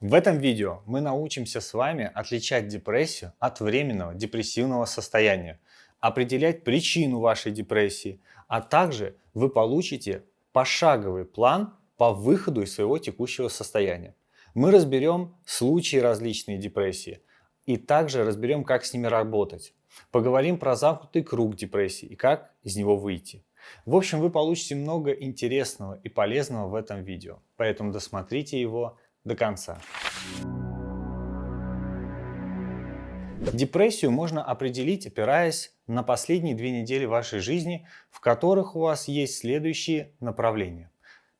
В этом видео мы научимся с вами отличать депрессию от временного депрессивного состояния, определять причину вашей депрессии, а также вы получите пошаговый план по выходу из своего текущего состояния. Мы разберем случаи различной депрессии и также разберем, как с ними работать. Поговорим про замкнутый круг депрессии и как из него выйти. В общем, вы получите много интересного и полезного в этом видео, поэтому досмотрите его до конца. Депрессию можно определить, опираясь на последние две недели вашей жизни, в которых у вас есть следующие направления.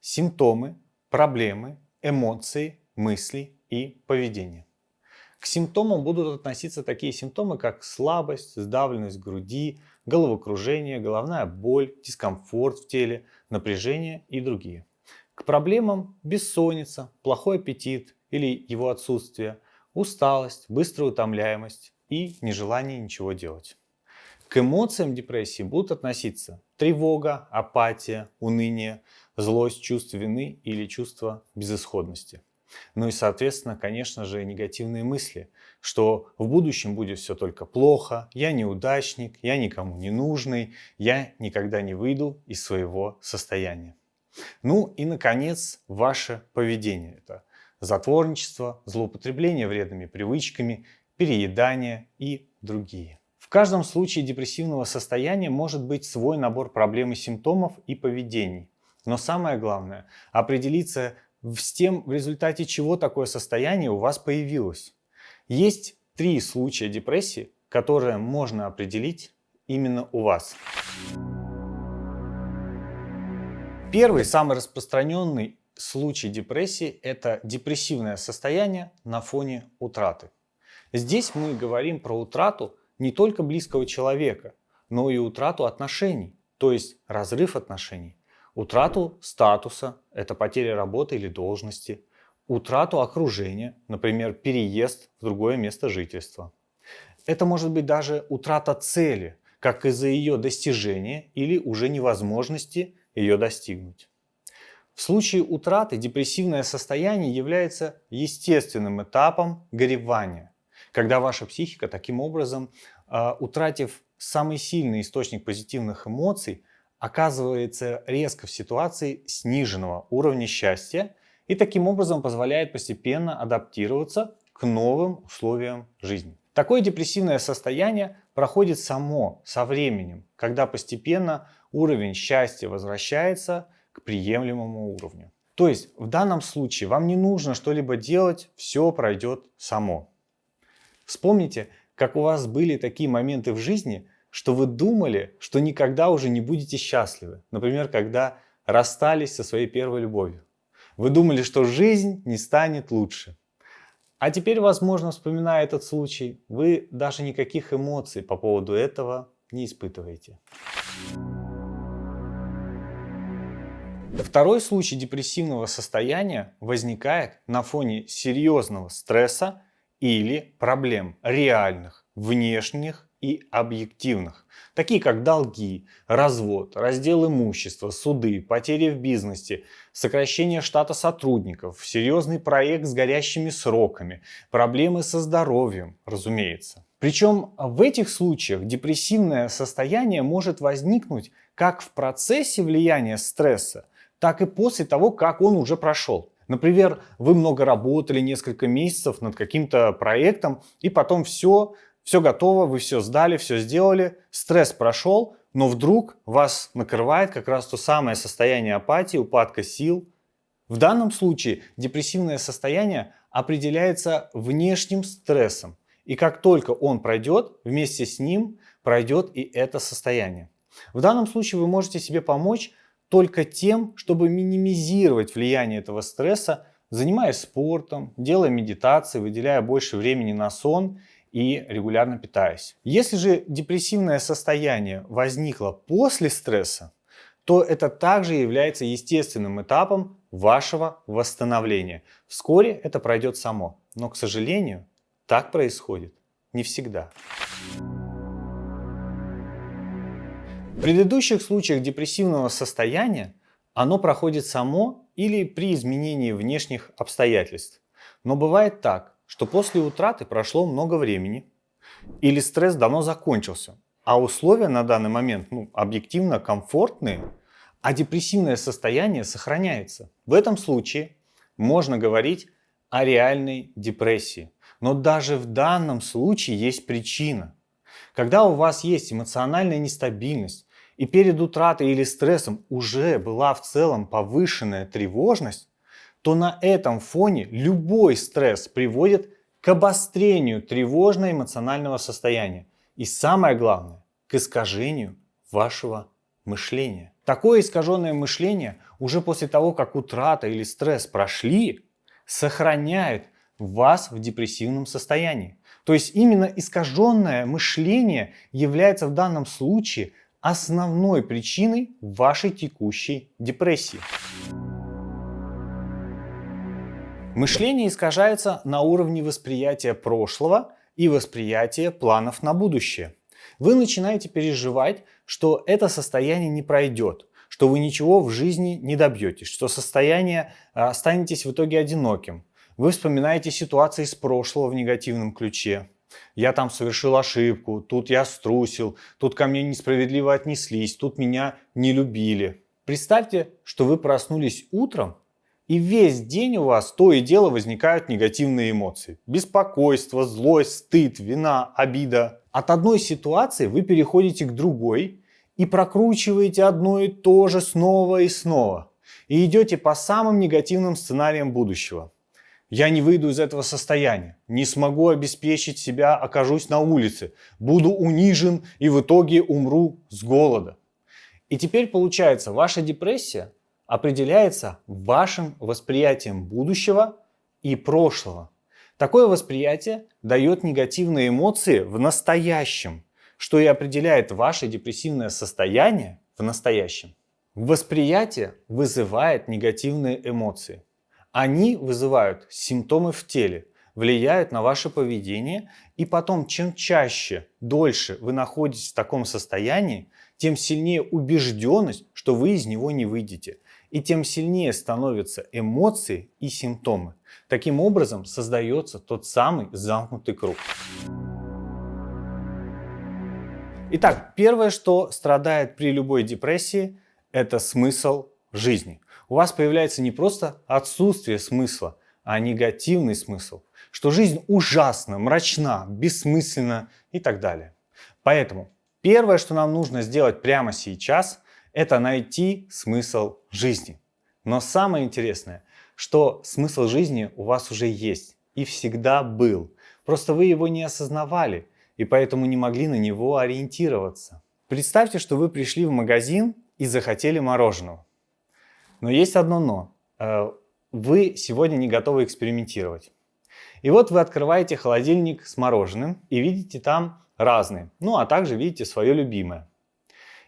Симптомы, проблемы, эмоции, мысли и поведение. К симптомам будут относиться такие симптомы, как слабость, сдавленность груди, головокружение, головная боль, дискомфорт в теле, напряжение и другие. К проблемам бессонница, плохой аппетит или его отсутствие, усталость, быстрая утомляемость и нежелание ничего делать. К эмоциям депрессии будут относиться тревога, апатия, уныние, злость, чувство вины или чувство безысходности. Ну и, соответственно, конечно же, негативные мысли, что в будущем будет все только плохо, я неудачник, я никому не нужный, я никогда не выйду из своего состояния. Ну и, наконец, ваше поведение. Это затворничество, злоупотребление вредными привычками, переедание и другие. В каждом случае депрессивного состояния может быть свой набор проблем и симптомов и поведений. Но самое главное – определиться с тем, в результате чего такое состояние у вас появилось. Есть три случая депрессии, которые можно определить именно у вас. Первый, самый распространенный случай депрессии – это депрессивное состояние на фоне утраты. Здесь мы говорим про утрату не только близкого человека, но и утрату отношений, то есть разрыв отношений утрату статуса, это потеря работы или должности, утрату окружения, например, переезд в другое место жительства. Это может быть даже утрата цели, как из-за ее достижения или уже невозможности ее достигнуть. В случае утраты депрессивное состояние является естественным этапом горевания, когда ваша психика таким образом, а, утратив самый сильный источник позитивных эмоций, оказывается резко в ситуации сниженного уровня счастья и таким образом позволяет постепенно адаптироваться к новым условиям жизни. Такое депрессивное состояние проходит само со временем, когда постепенно уровень счастья возвращается к приемлемому уровню. То есть в данном случае вам не нужно что-либо делать, все пройдет само. Вспомните, как у вас были такие моменты в жизни, что вы думали, что никогда уже не будете счастливы. Например, когда расстались со своей первой любовью. Вы думали, что жизнь не станет лучше. А теперь, возможно, вспоминая этот случай, вы даже никаких эмоций по поводу этого не испытываете. Второй случай депрессивного состояния возникает на фоне серьезного стресса или проблем реальных, внешних и объективных, такие как долги, развод, раздел имущества, суды, потери в бизнесе, сокращение штата сотрудников, серьезный проект с горящими сроками, проблемы со здоровьем, разумеется. Причем в этих случаях депрессивное состояние может возникнуть как в процессе влияния стресса, так и после того, как он уже прошел. Например, вы много работали, несколько месяцев над каким-то проектом, и потом все все готово, вы все сдали, все сделали, стресс прошел, но вдруг вас накрывает как раз то самое состояние апатии, упадка сил. В данном случае депрессивное состояние определяется внешним стрессом. И как только он пройдет, вместе с ним пройдет и это состояние. В данном случае вы можете себе помочь только тем, чтобы минимизировать влияние этого стресса, занимаясь спортом, делая медитации, выделяя больше времени на сон и регулярно питаясь. Если же депрессивное состояние возникло после стресса, то это также является естественным этапом вашего восстановления. Вскоре это пройдет само, но, к сожалению, так происходит не всегда. В предыдущих случаях депрессивного состояния оно проходит само или при изменении внешних обстоятельств. Но бывает так, что после утраты прошло много времени, или стресс давно закончился, а условия на данный момент ну, объективно комфортные, а депрессивное состояние сохраняется. В этом случае можно говорить о реальной депрессии. Но даже в данном случае есть причина. Когда у вас есть эмоциональная нестабильность, и перед утратой или стрессом уже была в целом повышенная тревожность, то на этом фоне любой стресс приводит к обострению тревожно-эмоционального состояния и самое главное, к искажению вашего мышления. Такое искаженное мышление уже после того, как утрата или стресс прошли, сохраняет вас в депрессивном состоянии. То есть именно искаженное мышление является в данном случае основной причиной вашей текущей депрессии. Мышление искажается на уровне восприятия прошлого и восприятия планов на будущее. Вы начинаете переживать, что это состояние не пройдет, что вы ничего в жизни не добьетесь, что состояние а, останетесь в итоге одиноким. Вы вспоминаете ситуации из прошлого в негативном ключе. Я там совершил ошибку, тут я струсил, тут ко мне несправедливо отнеслись, тут меня не любили. Представьте, что вы проснулись утром и весь день у вас то и дело возникают негативные эмоции. Беспокойство, злость, стыд, вина, обида. От одной ситуации вы переходите к другой и прокручиваете одно и то же снова и снова. И идете по самым негативным сценариям будущего. Я не выйду из этого состояния, не смогу обеспечить себя, окажусь на улице, буду унижен и в итоге умру с голода. И теперь получается, ваша депрессия определяется вашим восприятием будущего и прошлого. Такое восприятие дает негативные эмоции в настоящем, что и определяет ваше депрессивное состояние в настоящем. Восприятие вызывает негативные эмоции. Они вызывают симптомы в теле, влияют на ваше поведение, и потом, чем чаще, дольше вы находитесь в таком состоянии, тем сильнее убежденность, что вы из него не выйдете – и тем сильнее становятся эмоции и симптомы. Таким образом создается тот самый замкнутый круг. Итак, первое, что страдает при любой депрессии, это смысл жизни. У вас появляется не просто отсутствие смысла, а негативный смысл, что жизнь ужасна, мрачна, бессмысленна и так далее. Поэтому первое, что нам нужно сделать прямо сейчас – это найти смысл жизни. Но самое интересное, что смысл жизни у вас уже есть и всегда был. Просто вы его не осознавали и поэтому не могли на него ориентироваться. Представьте, что вы пришли в магазин и захотели мороженого. Но есть одно но. Э, вы сегодня не готовы экспериментировать. И вот вы открываете холодильник с мороженым и видите там разные. Ну а также видите свое любимое.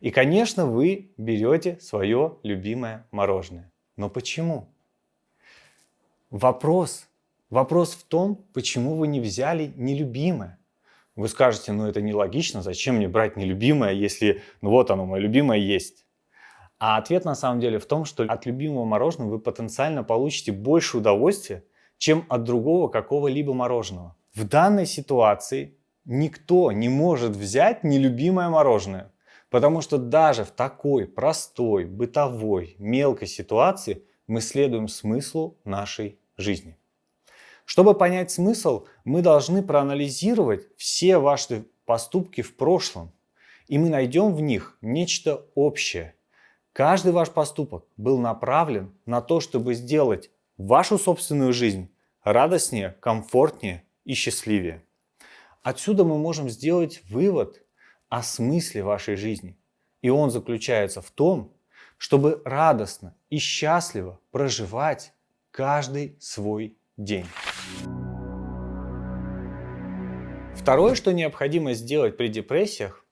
И, конечно, вы берете свое любимое мороженое. Но почему? Вопрос. Вопрос в том, почему вы не взяли нелюбимое. Вы скажете, ну это нелогично, зачем мне брать нелюбимое, если ну вот оно, мое любимое есть. А ответ на самом деле в том, что от любимого мороженого вы потенциально получите больше удовольствия, чем от другого какого-либо мороженого. В данной ситуации никто не может взять нелюбимое мороженое. Потому что даже в такой простой, бытовой, мелкой ситуации мы следуем смыслу нашей жизни. Чтобы понять смысл, мы должны проанализировать все ваши поступки в прошлом, и мы найдем в них нечто общее. Каждый ваш поступок был направлен на то, чтобы сделать вашу собственную жизнь радостнее, комфортнее и счастливее. Отсюда мы можем сделать вывод, о смысле вашей жизни. И он заключается в том, чтобы радостно и счастливо проживать каждый свой день. Второе, что необходимо сделать при депрессиях,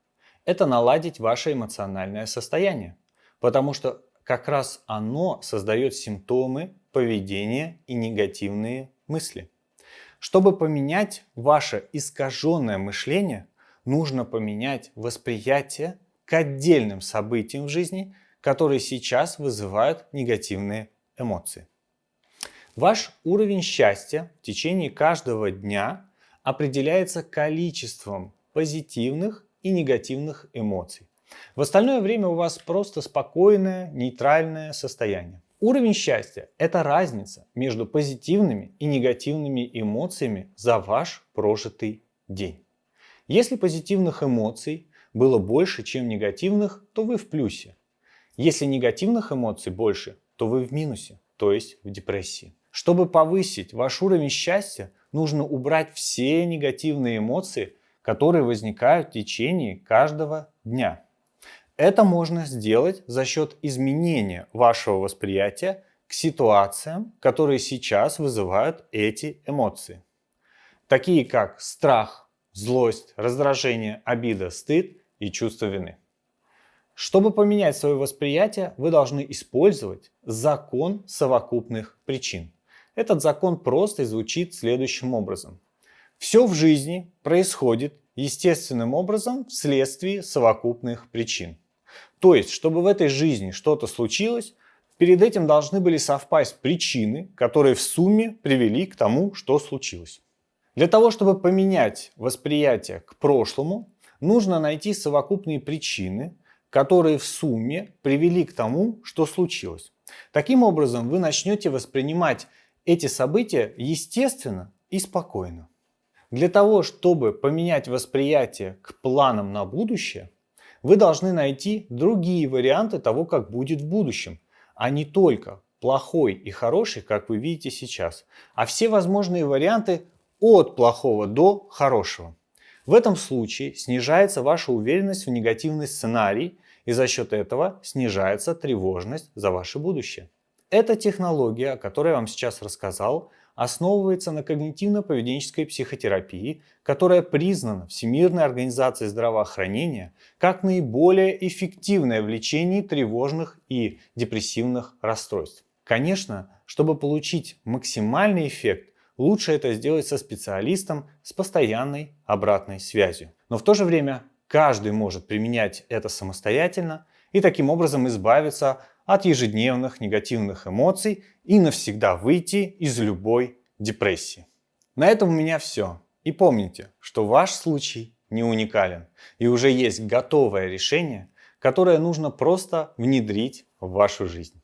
это наладить ваше эмоциональное состояние, потому что как раз оно создает симптомы поведения и негативные мысли. Чтобы поменять ваше искаженное мышление, нужно поменять восприятие к отдельным событиям в жизни, которые сейчас вызывают негативные эмоции. Ваш уровень счастья в течение каждого дня определяется количеством позитивных и негативных эмоций. В остальное время у вас просто спокойное, нейтральное состояние. Уровень счастья – это разница между позитивными и негативными эмоциями за ваш прожитый день. Если позитивных эмоций было больше, чем негативных, то вы в плюсе. Если негативных эмоций больше, то вы в минусе, то есть в депрессии. Чтобы повысить ваш уровень счастья, нужно убрать все негативные эмоции, которые возникают в течение каждого дня. Это можно сделать за счет изменения вашего восприятия к ситуациям, которые сейчас вызывают эти эмоции. Такие как страх, злость, раздражение, обида, стыд и чувство вины. Чтобы поменять свое восприятие, вы должны использовать закон совокупных причин. Этот закон просто звучит следующим образом. Все в жизни происходит естественным образом вследствие совокупных причин. То есть, чтобы в этой жизни что-то случилось, перед этим должны были совпасть причины, которые в сумме привели к тому, что случилось. Для того, чтобы поменять восприятие к прошлому, нужно найти совокупные причины, которые в сумме привели к тому, что случилось. Таким образом, вы начнете воспринимать эти события естественно и спокойно. Для того, чтобы поменять восприятие к планам на будущее, вы должны найти другие варианты того, как будет в будущем, а не только плохой и хороший, как вы видите сейчас, а все возможные варианты от плохого до хорошего. В этом случае снижается ваша уверенность в негативный сценарий, и за счет этого снижается тревожность за ваше будущее. Эта технология, о которой я вам сейчас рассказал, основывается на когнитивно-поведенческой психотерапии, которая признана Всемирной организацией здравоохранения как наиболее эффективное в лечении тревожных и депрессивных расстройств. Конечно, чтобы получить максимальный эффект, лучше это сделать со специалистом с постоянной обратной связью. Но в то же время каждый может применять это самостоятельно и таким образом избавиться от ежедневных негативных эмоций и навсегда выйти из любой депрессии. На этом у меня все. И помните, что ваш случай не уникален и уже есть готовое решение, которое нужно просто внедрить в вашу жизнь.